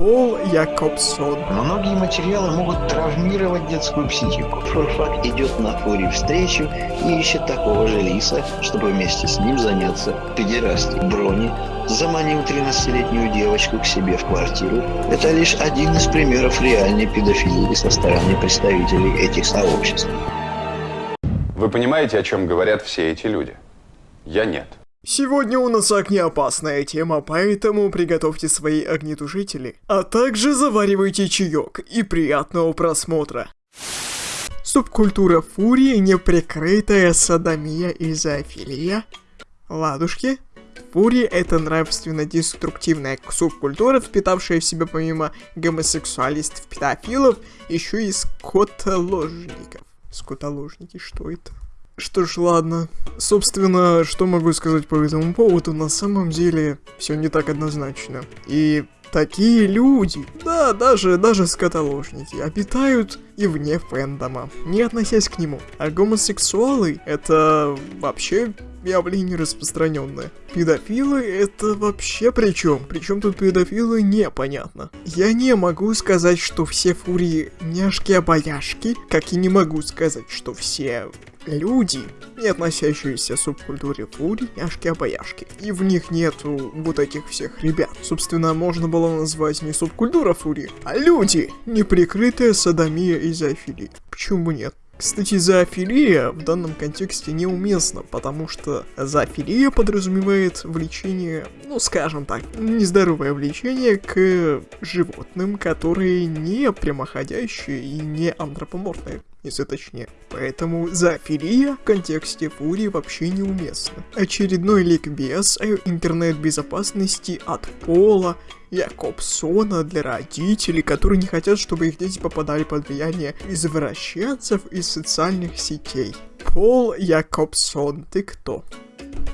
Пол Якобсон. Многие материалы могут травмировать детскую психику. Фурфак идет на фуре встречу и ищет такого же лиса, чтобы вместе с ним заняться педерастией. Брони заманил 13-летнюю девочку к себе в квартиру. Это лишь один из примеров реальной педофилии со стороны представителей этих сообществ. Вы понимаете, о чем говорят все эти люди? Я нет. Сегодня у нас огнеопасная тема, поэтому приготовьте свои огнетушители, а также заваривайте чаек и приятного просмотра. Субкультура фурии, неприкрытая садомия и зоофилия. Ладушки. Фурия — это нравственно-деструктивная субкультура, впитавшая в себя помимо гомосексуалистов, педофилов, еще и скотоложников. Скотоложники, что это? Что ж, ладно. Собственно, что могу сказать по этому поводу, на самом деле все не так однозначно. И такие люди, да, даже, даже скотоложники, обитают и вне фэндома, не относясь к нему. А гомосексуалы — это вообще явление распространенное. Педофилы это вообще при чем? Причем тут педофилы непонятно. Я не могу сказать, что все фурии няшки-обаяшки, как и не могу сказать, что все люди, не относящиеся к субкультуре фури, няшки-обаяшки. И в них нету вот этих всех ребят. Собственно, можно было назвать не субкультура фури, а люди, неприкрытая садомия и зоофилия. Почему нет? Кстати, зоофилия в данном контексте неуместна, потому что зоофилия подразумевает влечение, ну скажем так, нездоровое влечение к животным, которые не прямоходящие и не антропоморфные если точнее. Поэтому зоофилия в контексте фурии вообще неуместна. Очередной ликбез о интернет-безопасности от Пола Якобсона для родителей, которые не хотят, чтобы их дети попадали под влияние извращенцев из социальных сетей. Пол Якобсон, ты кто?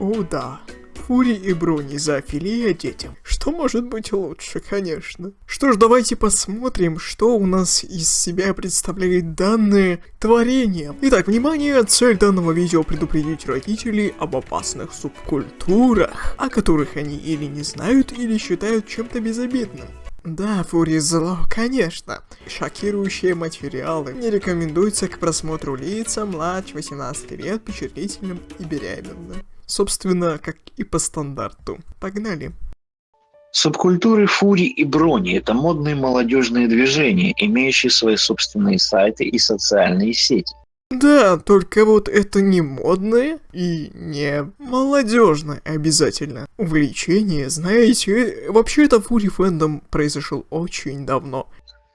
О да, Фури и Бруни зоофилия детям. Что может быть лучше, конечно. Что ж, давайте посмотрим, что у нас из себя представляет данное творение. Итак, внимание, цель данного видео предупредить родителей об опасных субкультурах, о которых они или не знают, или считают чем-то безобидным. Да, Фури зло, конечно. Шокирующие материалы не рекомендуются к просмотру лицам младше 18 лет, впечатлительным и беременным. Собственно, как и по стандарту. Погнали. Субкультуры фури и брони – это модные молодежные движения, имеющие свои собственные сайты и социальные сети. Да, только вот это не модное и не молодежное обязательно. Увлечение, знаете, вообще это фури фэндом произошел очень давно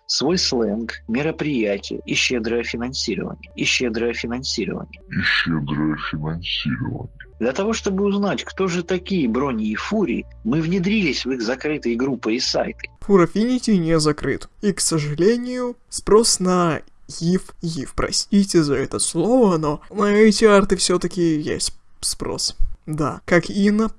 свой сленг, мероприятия и щедрое финансирование. И щедрое финансирование. И щедрое финансирование. Для того, чтобы узнать, кто же такие Брони и Фури, мы внедрились в их закрытые группы и сайты. Фурафинити не закрыт. И, к сожалению, спрос на ив, ив, простите за это слово, но на эти арты все-таки есть спрос. Да, как и на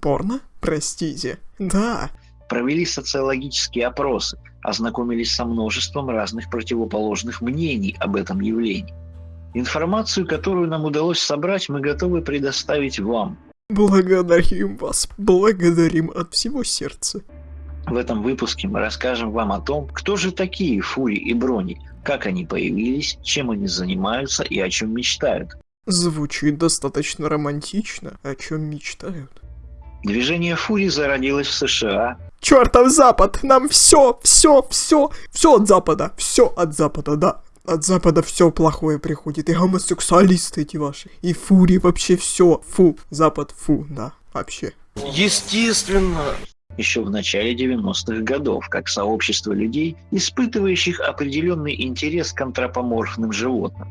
порно, простите. Да. Провели социологические опросы, ознакомились со множеством разных противоположных мнений об этом явлении. Информацию, которую нам удалось собрать, мы готовы предоставить вам. Благодарим вас, благодарим от всего сердца. В этом выпуске мы расскажем вам о том, кто же такие Фури и Брони, как они появились, чем они занимаются и о чем мечтают. Звучит достаточно романтично, о чем мечтают. Движение Фури зародилось в США. Чертов Запад! Нам все, все, все, все от Запада, все от Запада, да. От Запада все плохое приходит, и гомосексуалисты эти ваши, и фури, вообще все, фу, Запад, фу, да, вообще. Естественно. Еще в начале 90-х годов, как сообщество людей, испытывающих определенный интерес к антропоморфным животным.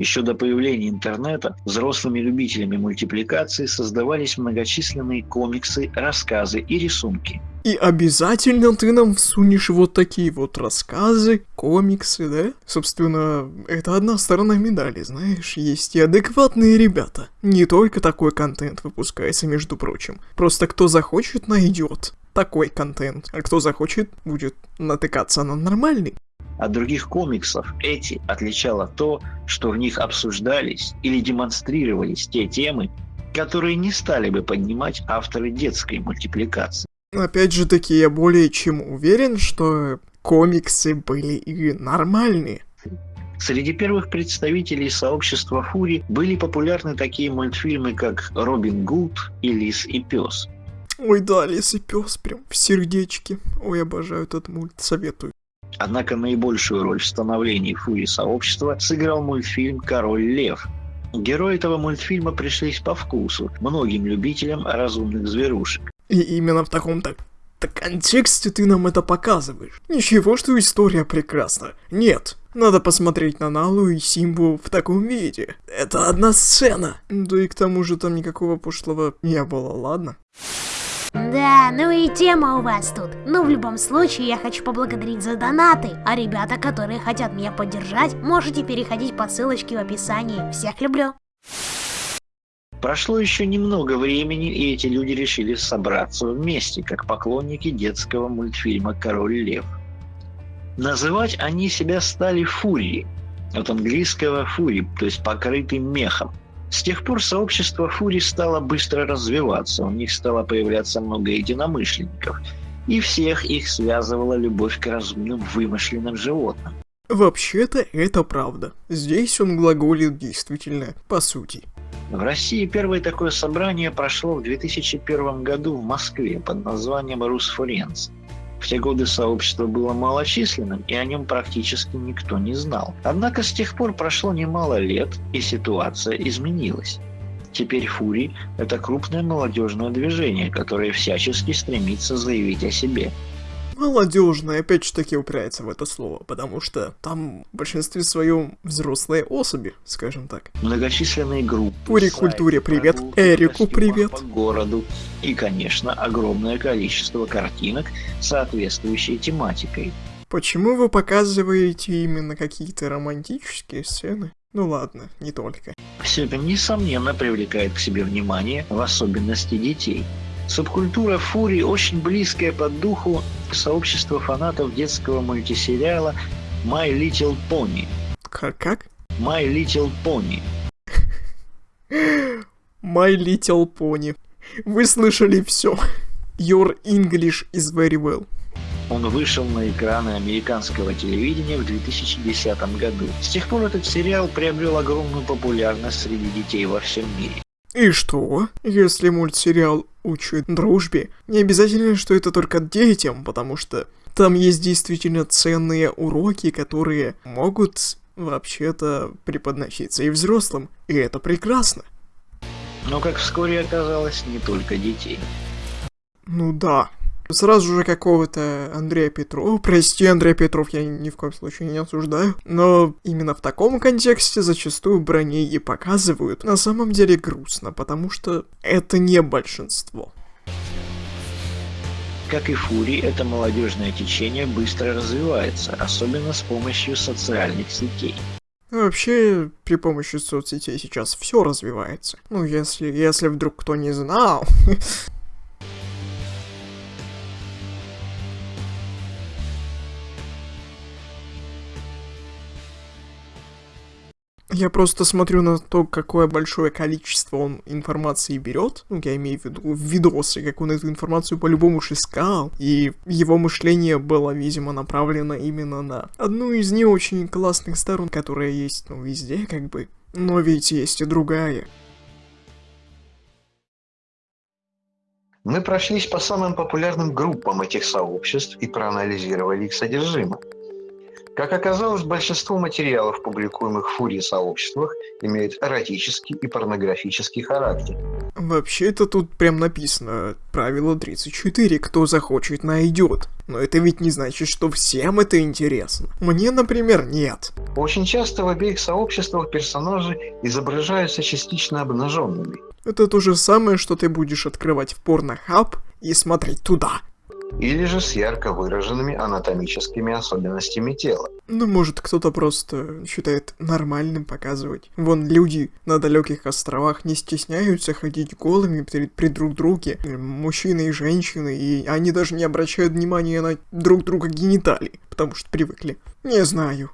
Еще до появления интернета взрослыми любителями мультипликации создавались многочисленные комиксы, рассказы и рисунки. И обязательно ты нам всунешь вот такие вот рассказы, комиксы, да? Собственно, это одна сторона медали, знаешь, есть и адекватные ребята. Не только такой контент выпускается, между прочим. Просто кто захочет, найдет такой контент, а кто захочет, будет натыкаться на нормальный. От других комиксов эти отличало то, что в них обсуждались или демонстрировались те темы, которые не стали бы поднимать авторы детской мультипликации. Опять же таки, я более чем уверен, что комиксы были и нормальные. Среди первых представителей сообщества Фури были популярны такие мультфильмы, как «Робин Гуд» и «Лис и пес». Ой, да, лис и пес прям в сердечке. Ой, обожаю этот мульт, советую. Однако наибольшую роль в становлении Фури сообщества сыграл мультфильм «Король лев». Герои этого мультфильма пришлись по вкусу многим любителям разумных зверушек. И именно в таком-то так контексте ты нам это показываешь. Ничего, что история прекрасна. Нет, надо посмотреть на Налу и Симбу в таком виде. Это одна сцена. Да и к тому же там никакого пошлого не было, ладно? Да, ну и тема у вас тут. Но в любом случае я хочу поблагодарить за донаты. А ребята, которые хотят меня поддержать, можете переходить по ссылочке в описании. Всех люблю. Прошло еще немного времени, и эти люди решили собраться вместе, как поклонники детского мультфильма «Король лев». Называть они себя стали «Фури», от английского «фури», то есть «покрытый мехом». С тех пор сообщество Фури стало быстро развиваться, у них стало появляться много единомышленников, и всех их связывала любовь к разумным вымышленным животным. Вообще-то это правда. Здесь он глаголит действительно, по сути. В России первое такое собрание прошло в 2001 году в Москве под названием «Русфоренс». В те годы сообщество было малочисленным, и о нем практически никто не знал. Однако с тех пор прошло немало лет, и ситуация изменилась. Теперь Фури – это крупное молодежное движение, которое всячески стремится заявить о себе – молодежная, опять же таки упирается в это слово, потому что там в большинстве своем взрослые особи, скажем так. Многочисленные группы. Пури культуре привет, Эрику привет. По городу и, конечно, огромное количество картинок, соответствующей тематикой. Почему вы показываете именно какие-то романтические сцены? Ну ладно, не только. Все это, несомненно, привлекает к себе внимание, в особенности детей. Субкультура фури очень близкая по духу сообществу фанатов детского мультисериала My Little Pony. Как? как? My Little Pony. My Little Pony. Вы слышали все. Your English is very well. Он вышел на экраны американского телевидения в 2010 году. С тех пор этот сериал приобрел огромную популярность среди детей во всем мире. И что? Если мультсериал учит дружбе, не обязательно, что это только детям, потому что там есть действительно ценные уроки, которые могут вообще-то преподноситься и взрослым, и это прекрасно. Но, как вскоре оказалось, не только детей. Ну да, Сразу же какого-то Андрея Петрова. Прости, Андрей Петров, я ни в коем случае не осуждаю. Но именно в таком контексте зачастую броней и показывают. На самом деле грустно, потому что это не большинство. Как и Фури, это молодежное течение быстро развивается, особенно с помощью социальных сетей. Вообще, при помощи соцсетей сейчас все развивается. Ну, если, если вдруг кто не знал, Я просто смотрю на то, какое большое количество он информации берет. Ну, я имею в виду видосы, как он эту информацию по-любому искал. И его мышление было, видимо, направлено именно на одну из не очень классных сторон, которая есть, ну, везде, как бы. Но ведь есть и другая. Мы прошлись по самым популярным группам этих сообществ и проанализировали их содержимое. Как оказалось, большинство материалов, публикуемых в фурии сообществах, имеют эротический и порнографический характер. Вообще-то тут прям написано правило 34, кто захочет, найдет. Но это ведь не значит, что всем это интересно. Мне, например, нет. Очень часто в обеих сообществах персонажи изображаются частично обнаженными. Это то же самое, что ты будешь открывать в порнохаб и смотреть туда или же с ярко выраженными анатомическими особенностями тела. Ну, может, кто-то просто считает нормальным показывать. Вон люди на далеких островах не стесняются ходить голыми при, при друг друге, мужчины и женщины, и они даже не обращают внимания на друг друга гениталии, потому что привыкли. Не знаю.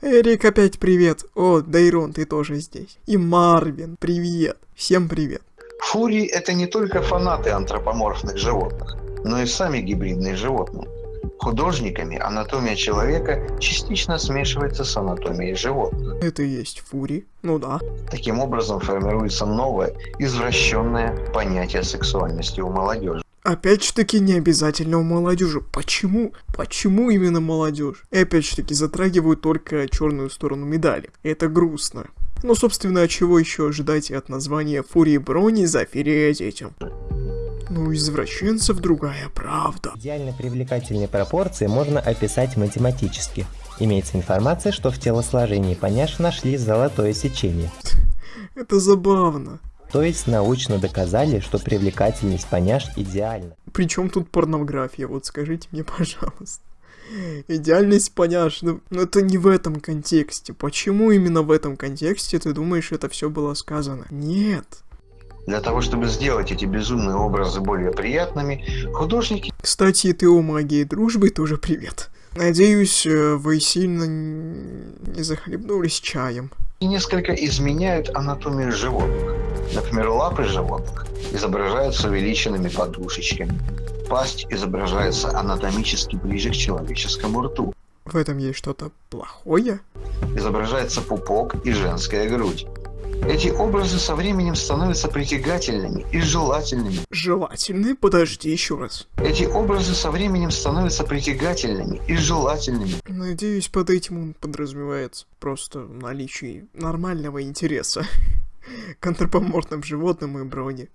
Эрик, опять привет. О, Дейрон, ты тоже здесь. И Марвин, привет. Всем привет. Фури — это не только фанаты антропоморфных животных. Но и сами гибридные животные. Художниками анатомия человека частично смешивается с анатомией животных. Это и есть фури. Ну да. Таким образом формируется новое, извращенное понятие сексуальности у молодежи. Опять же таки не обязательно у молодежи. Почему? Почему именно молодежь? И опять же таки затрагивают только черную сторону медали. Это грустно. Ну, собственно, чего еще ожидать от названия Фурии Брони за детям? Ну, извращенцев другая правда. Идеально привлекательные пропорции можно описать математически. Имеется информация, что в телосложении поняш нашли золотое сечение. Это забавно. То есть научно доказали, что привлекательность поняш идеальна. Причем тут порнография, вот скажите мне, пожалуйста. Идеальность поняш, ну, ну это не в этом контексте. Почему именно в этом контексте ты думаешь, это все было сказано? Нет. Для того, чтобы сделать эти безумные образы более приятными, художники Кстати, и ты о магии дружбы тоже привет. Надеюсь, э, вы сильно не захлебнулись чаем. несколько изменяют анатомию животных. Например, лапы животных изображаются увеличенными подушечками. Пасть изображается анатомически ближе к человеческому рту. В этом есть что-то плохое? Изображается пупок и женская грудь. Эти образы со временем становятся притягательными и желательными. Желательный? Подожди еще раз. Эти образы со временем становятся притягательными и желательными. Надеюсь, под этим он подразумевается просто наличие нормального интереса к антропоморфным животным и броне.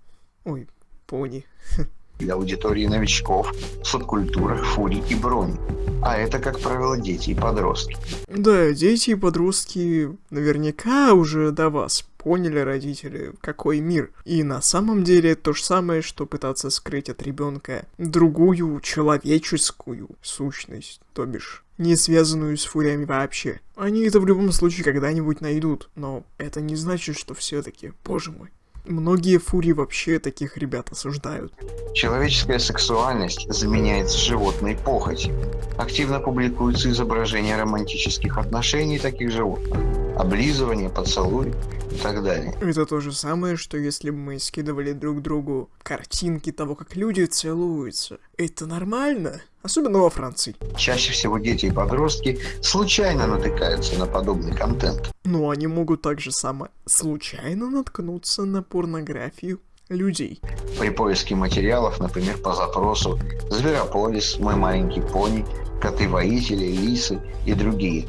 Ой, пони. для аудитории новичков субкультурах фурий и брони. А это, как правило, дети и подростки. Да, дети и подростки наверняка уже до вас поняли, родители, какой мир. И на самом деле то же самое, что пытаться скрыть от ребенка другую человеческую сущность, то бишь не связанную с фуриями вообще. Они это в любом случае когда-нибудь найдут, но это не значит, что все-таки, боже мой. Многие фурии вообще таких ребят осуждают. Человеческая сексуальность заменяется животной похотью. Активно публикуются изображения романтических отношений таких животных. Облизывание, поцелуй и так далее. Это то же самое, что если бы мы скидывали друг другу картинки того, как люди целуются. Это нормально? Особенно во Франции. Чаще всего дети и подростки случайно натыкаются на подобный контент. Но они могут также само случайно наткнуться на порнографию людей. При поиске материалов, например, по запросу «Зверополис», «Мой маленький пони», «Коты-воители», «Лисы» и другие.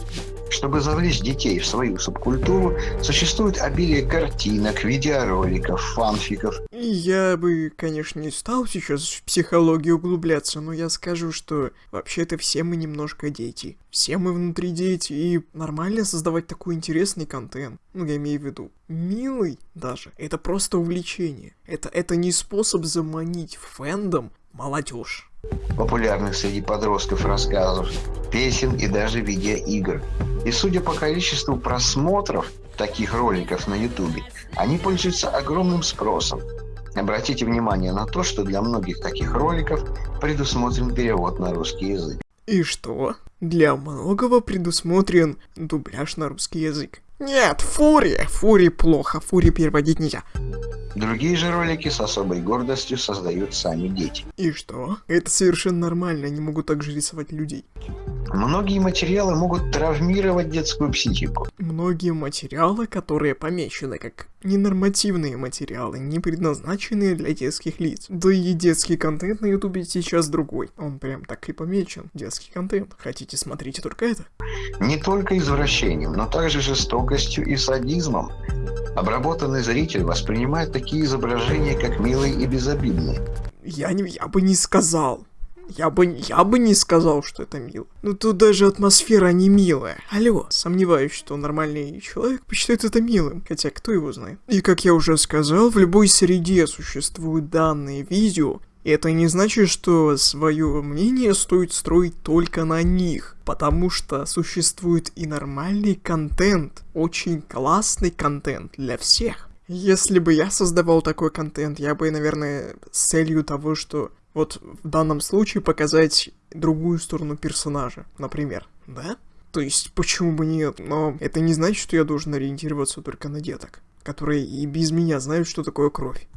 Чтобы завлечь детей в свою субкультуру, существует обилие картинок, видеороликов, фанфиков я бы, конечно, не стал сейчас в психологию углубляться, но я скажу, что вообще-то все мы немножко дети. Все мы внутри дети, и нормально создавать такой интересный контент. Ну, я имею в виду, милый даже. Это просто увлечение. Это, это не способ заманить в фэндом молодежь. популярных среди подростков рассказов, песен и даже видеоигр. И судя по количеству просмотров таких роликов на ютубе, они пользуются огромным спросом. Обратите внимание на то, что для многих таких роликов предусмотрен перевод на русский язык. И что? Для многого предусмотрен дубляж на русский язык. Нет, фурия! Фури плохо, фури переводить нельзя. Другие же ролики с особой гордостью создают сами дети. И что? Это совершенно нормально, они могут также рисовать людей. Многие материалы могут травмировать детскую психику. Многие материалы, которые помечены как ненормативные материалы, не предназначенные для детских лиц. Да и детский контент на ютубе сейчас другой. Он прям так и помечен. Детский контент. Хотите, смотрите только это. Не только извращением, но также жестокостью и садизмом. Обработанный зритель воспринимает такие изображения как милые и безобидные. Я, не, я бы не сказал. Я бы, я бы не сказал, что это мило. Ну тут даже атмосфера не милая. Алло, сомневаюсь, что нормальный человек посчитает это милым. Хотя кто его знает. И как я уже сказал, в любой среде существуют данные видео. Это не значит, что свое мнение стоит строить только на них. Потому что существует и нормальный контент. Очень классный контент для всех. Если бы я создавал такой контент, я бы, наверное, с целью того, что вот в данном случае показать другую сторону персонажа, например, да? То есть, почему бы нет? Но это не значит, что я должен ориентироваться только на деток, которые и без меня знают, что такое кровь.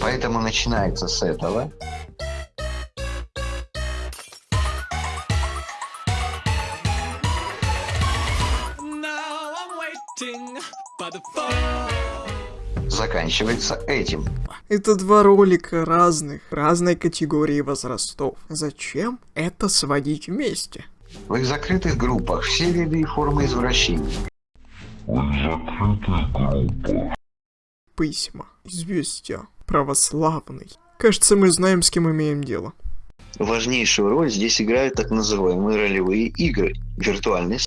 Поэтому начинается с этого. заканчивается этим. Это два ролика разных, разной категории возрастов. Зачем это сводить вместе? В их закрытых группах все виды и формы извращения. В закрытых группах Письма, известия, православный. Кажется, мы знаем, с кем имеем дело. Важнейшую роль здесь играют так называемые ролевые игры, виртуальный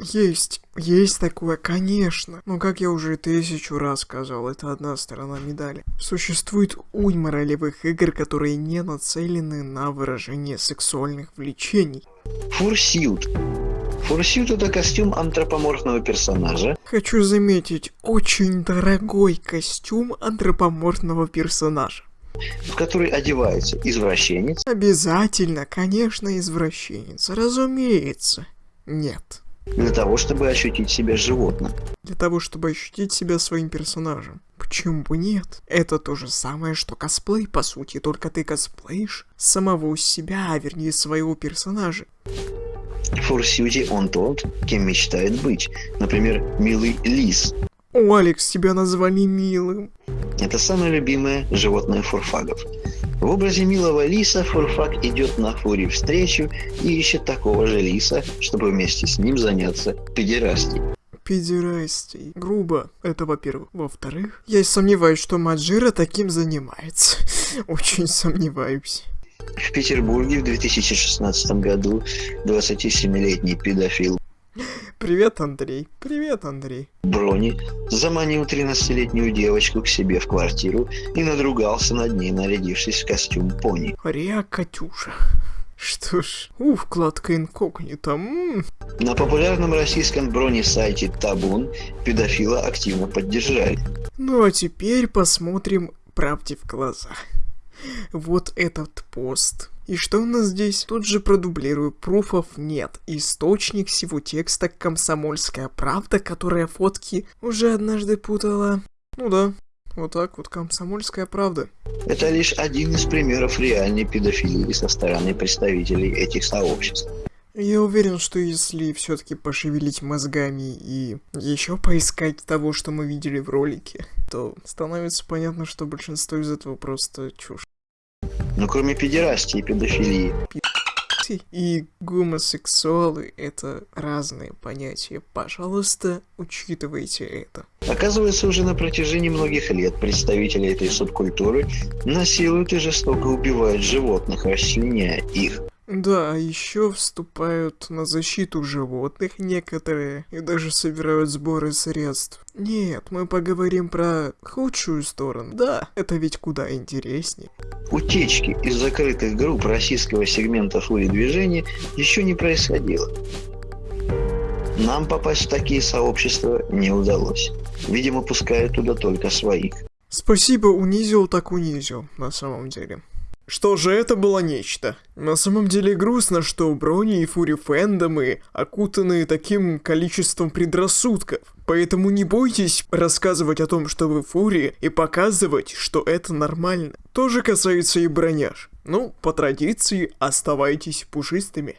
Есть, есть такое, конечно. Но как я уже тысячу раз сказал, это одна сторона медали. Существует уйма ролевых игр, которые не нацелены на выражение сексуальных влечений. Фурсьют. Фурсьют это костюм антропоморфного персонажа, Хочу заметить, очень дорогой костюм антропоморфного персонажа. в который одевается извращенец, Обязательно, конечно, извращенец, разумеется. Нет. для того, чтобы ощутить себя животным. Для того, чтобы ощутить себя своим персонажем. Почему бы нет? Это то же самое, что косплей, по сути, только ты косплеишь самого себя, а вернее своего персонажа. В фурсьюте он тот, кем мечтает быть. Например, милый лис. О, Алекс, тебя назвали милым. Это самое любимое животное фурфагов. В образе милого лиса фурфаг идет на фуре встречу и ищет такого же лиса, чтобы вместе с ним заняться педерастией. Педерастий. Грубо, это во-первых. Во-вторых, я сомневаюсь, что Маджира таким занимается. Очень сомневаюсь. В Петербурге в 2016 году 27-летний педофил Привет, Андрей. Привет, Андрей. Брони заманил 13-летнюю девочку к себе в квартиру и надругался над ней, нарядившись в костюм пони. Риа Катюша. Что ж, у, вкладка инкогнито. м. На популярном российском брони-сайте Табун педофила активно поддержали. Ну а теперь посмотрим правде в глаза. Вот этот пост. И что у нас здесь? Тут же продублирую, пруфов нет. Источник всего текста «Комсомольская правда», которая фотки уже однажды путала. Ну да, вот так вот «Комсомольская правда». Это лишь один из примеров реальной педофилии со стороны представителей этих сообществ. Я уверен, что если все-таки пошевелить мозгами и еще поискать того, что мы видели в ролике, то становится понятно, что большинство из этого просто чушь. Но кроме педерастии и педофилии, И гомосексуалы — это разные понятия. Пожалуйста, учитывайте это. оказывается, уже на протяжении многих лет представители этой субкультуры насилуют и жестоко убивают животных, расчленяя их. Да, еще вступают на защиту животных некоторые и даже собирают сборы средств. Нет, мы поговорим про худшую сторону. Да, это ведь куда интереснее. Утечки из закрытых групп российского сегмента фури движения еще не происходило. Нам попасть в такие сообщества не удалось. Видимо, пускают туда только своих. Спасибо, унизил так унизил, на самом деле. Что же это было нечто? На самом деле грустно, что Брони и Фури фэндомы окутаны таким количеством предрассудков. Поэтому не бойтесь рассказывать о том, что вы Фури, и показывать, что это нормально. Тоже касается и броняж. Ну, по традиции, оставайтесь пушистыми.